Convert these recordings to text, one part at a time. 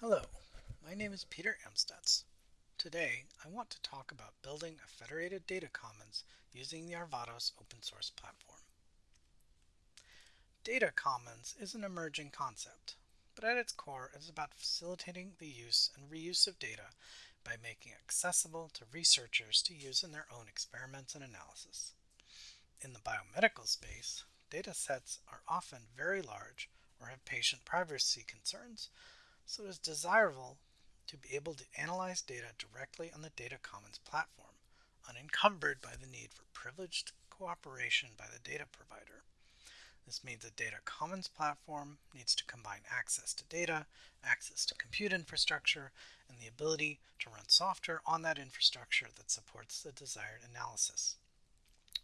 Hello, my name is Peter Amstutz. Today, I want to talk about building a federated data commons using the Arvados open source platform. Data commons is an emerging concept, but at its core it is about facilitating the use and reuse of data by making it accessible to researchers to use in their own experiments and analysis. In the biomedical space, data sets are often very large or have patient privacy concerns, so it is desirable to be able to analyze data directly on the Data Commons platform, unencumbered by the need for privileged cooperation by the data provider. This means the Data Commons platform needs to combine access to data, access to compute infrastructure, and the ability to run software on that infrastructure that supports the desired analysis.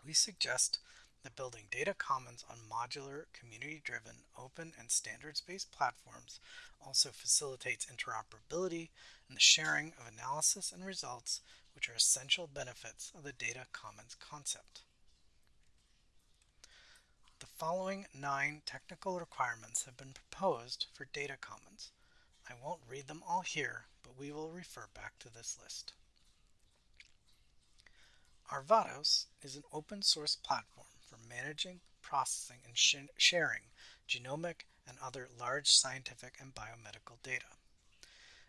We suggest that building data commons on modular, community-driven, open, and standards-based platforms also facilitates interoperability and the sharing of analysis and results, which are essential benefits of the data commons concept. The following nine technical requirements have been proposed for data commons. I won't read them all here, but we will refer back to this list. Arvados is an open source platform for managing, processing, and sh sharing genomic and other large scientific and biomedical data.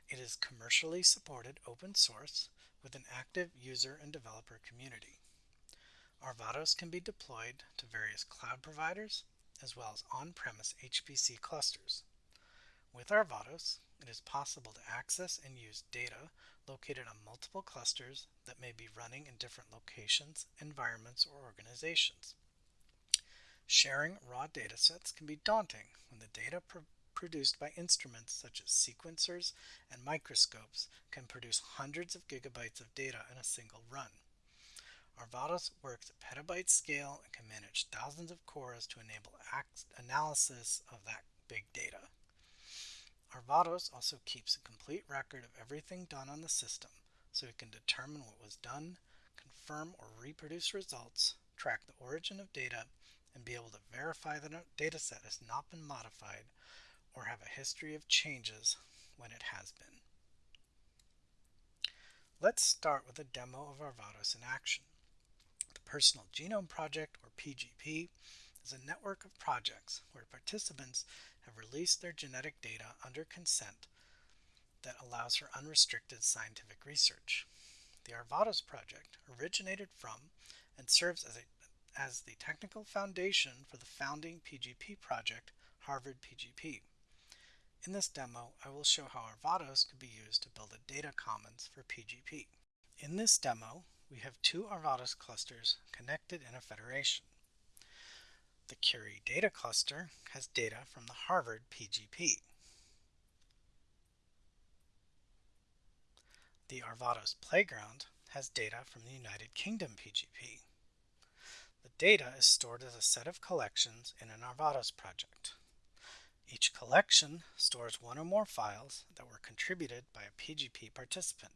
It is commercially supported open source with an active user and developer community. Arvados can be deployed to various cloud providers as well as on-premise HPC clusters. With Arvados, it is possible to access and use data located on multiple clusters that may be running in different locations, environments, or organizations. Sharing raw datasets can be daunting when the data pr produced by instruments such as sequencers and microscopes can produce hundreds of gigabytes of data in a single run. Arvados works at petabyte scale and can manage thousands of cores to enable analysis of that big data. Arvados also keeps a complete record of everything done on the system, so it can determine what was done, confirm or reproduce results, track the origin of data, and be able to verify a dataset has not been modified or have a history of changes when it has been. Let's start with a demo of Arvados in action. The Personal Genome Project, or PGP, is a network of projects where participants have released their genetic data under consent that allows for unrestricted scientific research. The Arvados project originated from and serves as a as the technical foundation for the founding PGP project, Harvard PGP. In this demo, I will show how Arvados could be used to build a data commons for PGP. In this demo, we have two Arvados clusters connected in a federation. The Curie data cluster has data from the Harvard PGP. The Arvados playground has data from the United Kingdom PGP. Data is stored as a set of collections in an Arvados project. Each collection stores one or more files that were contributed by a PGP participant.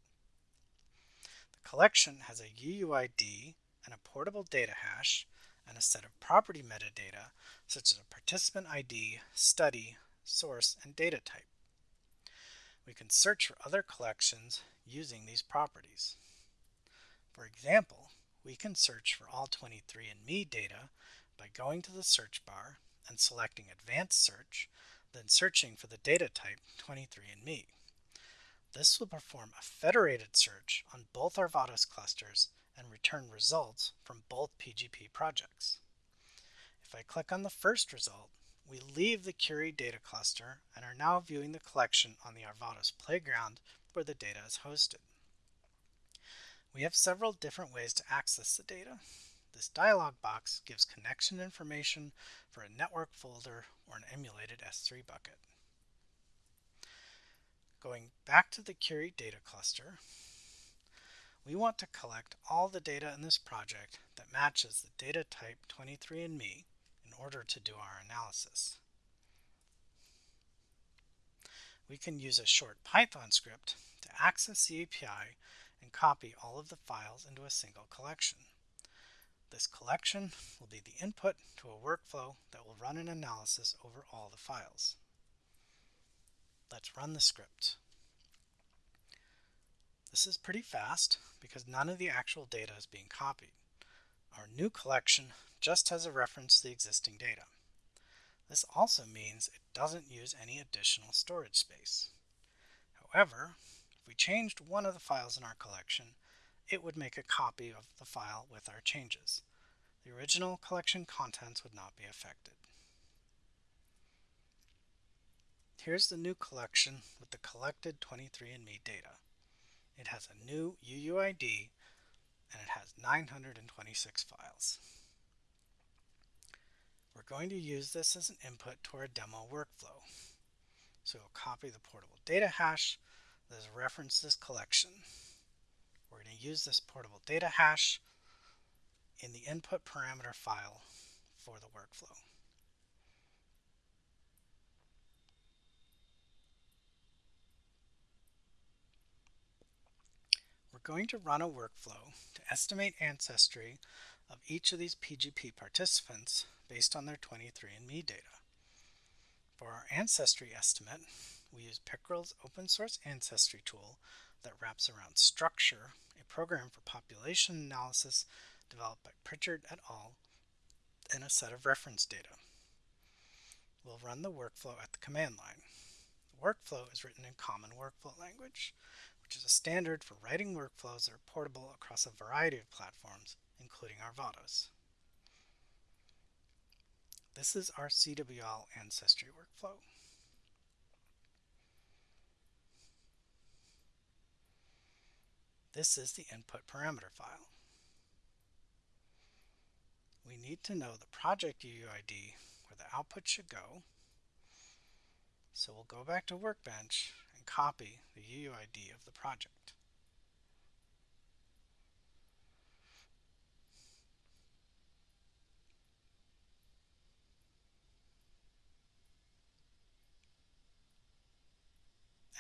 The collection has a UUID and a portable data hash and a set of property metadata such as a participant ID, study, source, and data type. We can search for other collections using these properties. For example, we can search for all 23andMe data by going to the search bar and selecting Advanced Search, then searching for the data type 23andMe. This will perform a federated search on both Arvados clusters and return results from both PGP projects. If I click on the first result, we leave the Curie data cluster and are now viewing the collection on the Arvados playground where the data is hosted. We have several different ways to access the data. This dialog box gives connection information for a network folder or an emulated S3 bucket. Going back to the Curie data cluster, we want to collect all the data in this project that matches the data type 23andMe in order to do our analysis. We can use a short Python script to access the API and copy all of the files into a single collection. This collection will be the input to a workflow that will run an analysis over all the files. Let's run the script. This is pretty fast because none of the actual data is being copied. Our new collection just has a reference to the existing data. This also means it doesn't use any additional storage space. However, we changed one of the files in our collection, it would make a copy of the file with our changes. The original collection contents would not be affected. Here's the new collection with the collected 23andMe data. It has a new UUID and it has 926 files. We're going to use this as an input to our demo workflow. So we'll copy the portable data hash that is referenced this collection. We're going to use this portable data hash in the input parameter file for the workflow. We're going to run a workflow to estimate ancestry of each of these PGP participants based on their 23andMe data. For our ancestry estimate, we use Pickrell's open source ancestry tool that wraps around Structure, a program for population analysis developed by Pritchard et al., and a set of reference data. We'll run the workflow at the command line. The workflow is written in Common Workflow Language, which is a standard for writing workflows that are portable across a variety of platforms, including Arvados. This is our CWL ancestry workflow. This is the input parameter file. We need to know the project UUID where the output should go. So we'll go back to Workbench and copy the UUID of the project.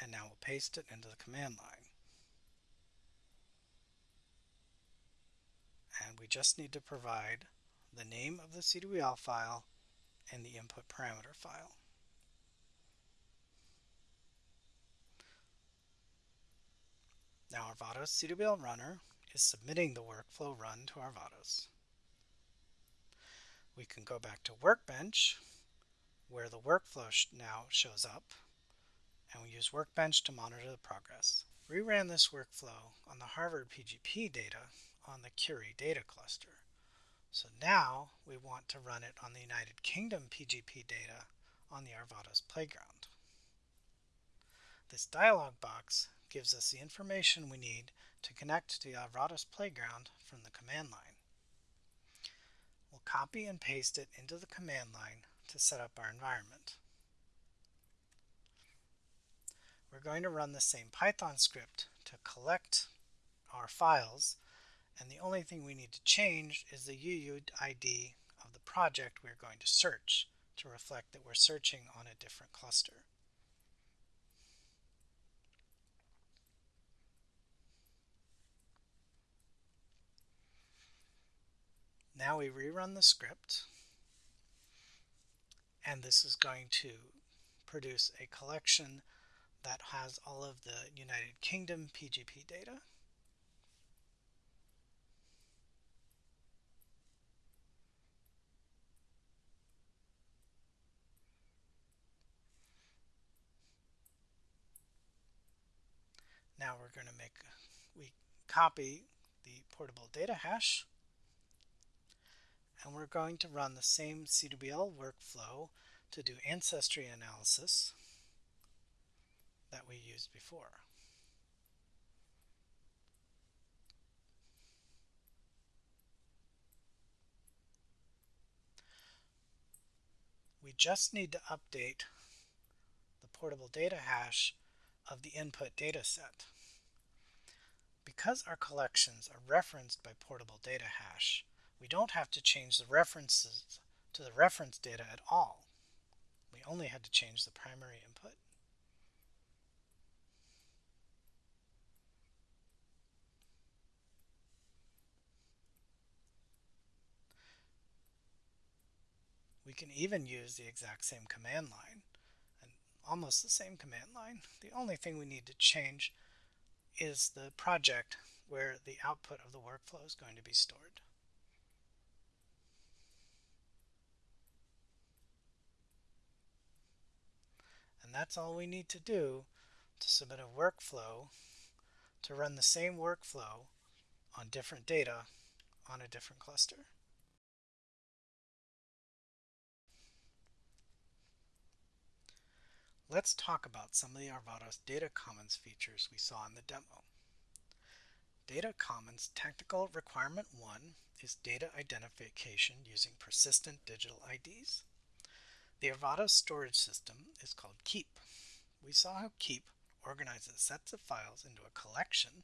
And now we'll paste it into the command line. And we just need to provide the name of the CWL file and the input parameter file. Now Arvados CWL runner is submitting the workflow run to Arvados. We can go back to Workbench where the workflow now shows up and we use Workbench to monitor the progress. We ran this workflow on the Harvard PGP data on the Curie data cluster. So now we want to run it on the United Kingdom PGP data on the Arvados playground. This dialog box gives us the information we need to connect to the Arvados playground from the command line. We'll copy and paste it into the command line to set up our environment. we're going to run the same Python script to collect our files and the only thing we need to change is the UUID of the project we're going to search to reflect that we're searching on a different cluster. Now we rerun the script and this is going to produce a collection that has all of the United Kingdom PGP data. Now we're going to make, we copy the portable data hash and we're going to run the same CWL workflow to do ancestry analysis that we used before. We just need to update the portable data hash of the input data set. Because our collections are referenced by portable data hash, we don't have to change the references to the reference data at all. We only had to change the primary input. We can even use the exact same command line. Almost the same command line. The only thing we need to change is the project where the output of the workflow is going to be stored. And that's all we need to do to submit a workflow to run the same workflow on different data on a different cluster. Let's talk about some of the Arvados Data Commons features we saw in the demo. Data Commons Technical Requirement 1 is data identification using persistent digital IDs. The Arvados storage system is called Keep. We saw how Keep organizes sets of files into a collection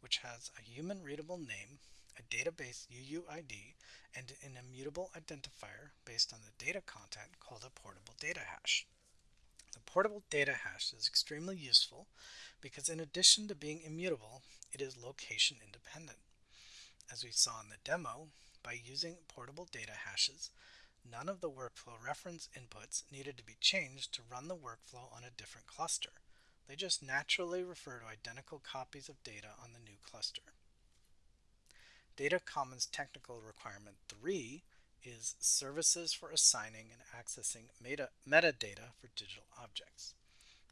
which has a human readable name, a database UUID, and an immutable identifier based on the data content called a portable data hash. The portable data hash is extremely useful because in addition to being immutable, it is location independent. As we saw in the demo, by using portable data hashes, none of the workflow reference inputs needed to be changed to run the workflow on a different cluster. They just naturally refer to identical copies of data on the new cluster. Data Commons Technical Requirement 3 is services for assigning and accessing meta metadata for digital objects.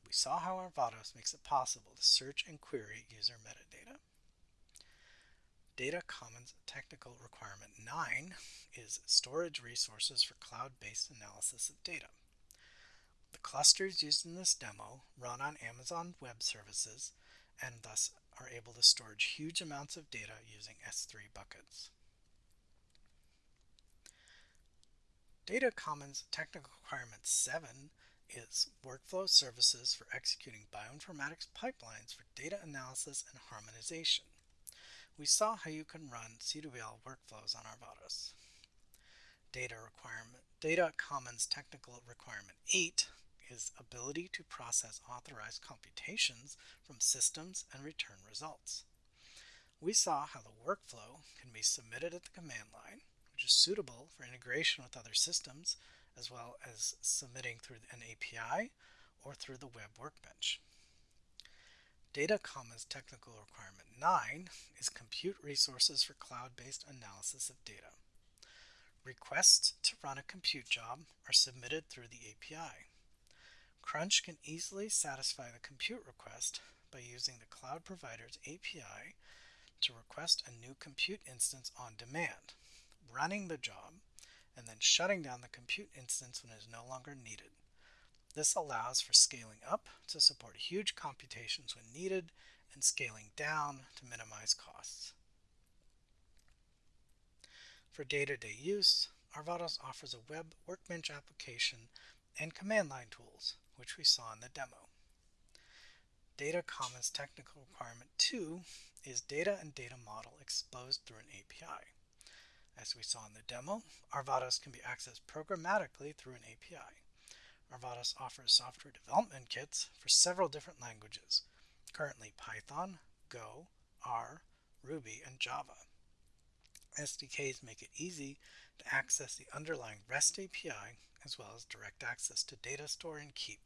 We saw how Arvados makes it possible to search and query user metadata. Data Commons Technical Requirement 9 is storage resources for cloud-based analysis of data. The clusters used in this demo run on Amazon Web Services and thus are able to store huge amounts of data using S3 buckets. Data Commons Technical Requirement 7 is workflow services for executing bioinformatics pipelines for data analysis and harmonization. We saw how you can run CWL workflows on Arvados. Data requirement Data Commons Technical Requirement 8 is ability to process authorized computations from systems and return results. We saw how the workflow can be submitted at the command line which is suitable for integration with other systems, as well as submitting through an API or through the web workbench. Data Commons Technical Requirement 9 is compute resources for cloud-based analysis of data. Requests to run a compute job are submitted through the API. Crunch can easily satisfy the compute request by using the cloud provider's API to request a new compute instance on demand running the job, and then shutting down the compute instance when it is no longer needed. This allows for scaling up to support huge computations when needed and scaling down to minimize costs. For day-to-day -day use, Arvados offers a web workbench application and command line tools, which we saw in the demo. Data Commons Technical Requirement 2 is data and data model exposed through an API. As we saw in the demo, Arvados can be accessed programmatically through an API. Arvados offers software development kits for several different languages, currently Python, Go, R, Ruby, and Java. SDKs make it easy to access the underlying REST API as well as direct access to data store and Keep.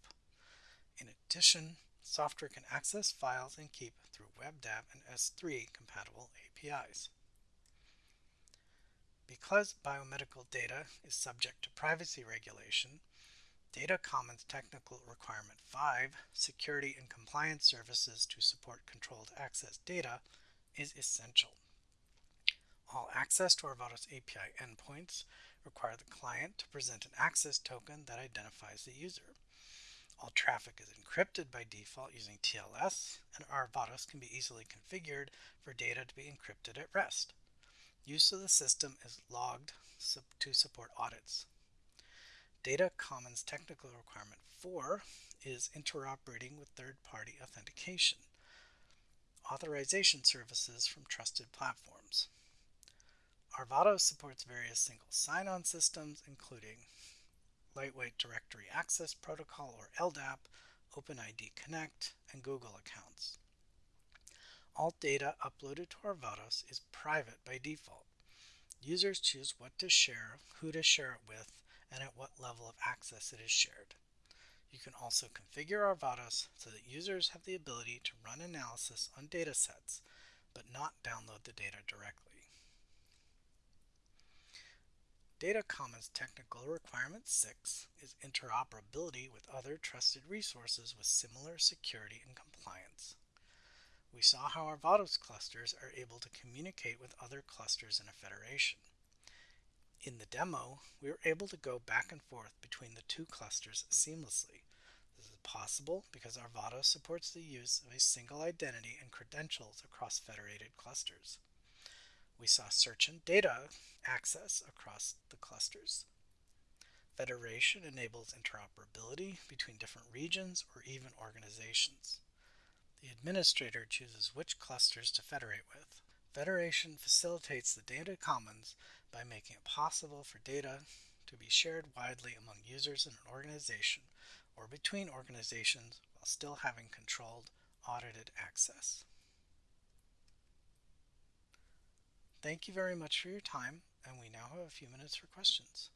In addition, software can access files and Keep through WebDAV and S3 compatible APIs. Because biomedical data is subject to privacy regulation, Data Commons Technical Requirement 5, Security and Compliance Services to support controlled access data, is essential. All access to Arvados API endpoints require the client to present an access token that identifies the user. All traffic is encrypted by default using TLS, and Arvados can be easily configured for data to be encrypted at rest. Use of the system is logged to support audits. Data Commons Technical Requirement 4 is interoperating with third-party authentication. Authorization services from trusted platforms. Arvados supports various single sign-on systems, including Lightweight Directory Access Protocol, or LDAP, OpenID Connect, and Google accounts. All data uploaded to Arvados is private by default. Users choose what to share, who to share it with, and at what level of access it is shared. You can also configure Arvados so that users have the ability to run analysis on datasets, but not download the data directly. Data Commons Technical Requirement 6 is interoperability with other trusted resources with similar security and compliance. We saw how Arvados clusters are able to communicate with other clusters in a federation. In the demo, we were able to go back and forth between the two clusters seamlessly. This is possible because Arvados supports the use of a single identity and credentials across federated clusters. We saw search and data access across the clusters. Federation enables interoperability between different regions or even organizations. The administrator chooses which clusters to federate with. Federation facilitates the data commons by making it possible for data to be shared widely among users in an organization or between organizations while still having controlled, audited access. Thank you very much for your time, and we now have a few minutes for questions.